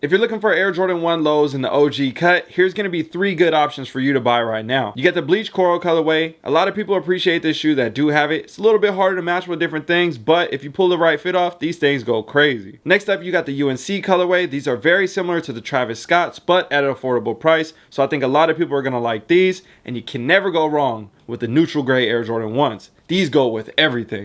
If you're looking for Air Jordan 1 lows in the OG cut, here's going to be three good options for you to buy right now. You got the bleach coral colorway. A lot of people appreciate this shoe that do have it. It's a little bit harder to match with different things, but if you pull the right fit off, these things go crazy. Next up, you got the UNC colorway. These are very similar to the Travis Scotts, but at an affordable price. So I think a lot of people are going to like these, and you can never go wrong with the neutral gray Air Jordan 1s. These go with everything.